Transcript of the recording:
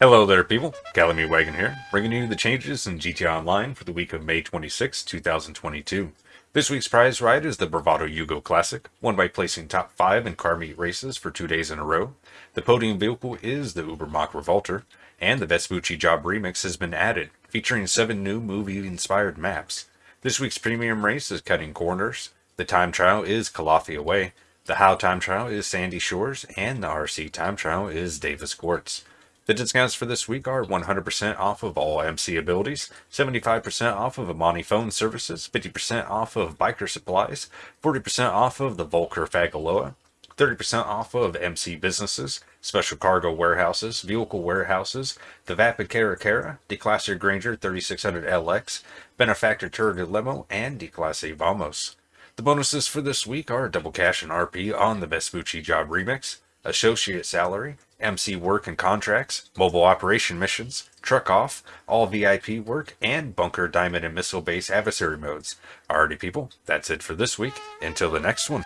Hello there, people. Calamity Wagon here, bringing you the changes in GTA Online for the week of May 26, 2022. This week's prize ride is the Bravado Youga Classic, won by placing top 5 in car meet races for two days in a row. The podium vehicle is the Ubermacht Revolter, and the Vespucci Job Remix has been added, featuring 7 new movie-inspired maps. This week's premium race is Cutting Corners, the time trial is Calafia Way, the How time trial is Sandy Shores, and the RC time trial is Davis Courts. The discounts for this week are 100% off of all MC abilities, 75% off of Amani phone services, 50% off of biker supplies, 40% off of the Vulcar Fagaloa, 30% off of MC businesses, special cargo warehouses, vehicle warehouses, the Vapid Caracara, Declasse Granger 3600LX, Benefactor Turret Limo, and Declasse Vamos. The bonuses for this week are double cash and RP on the Vespucci Job Remix, associate salary, MC work and contracts, mobile operation missions, truck off, all VIP work, and bunker, diamond, and missile base adversary modes. Alrighty, people, that's it for this week. Until the next one.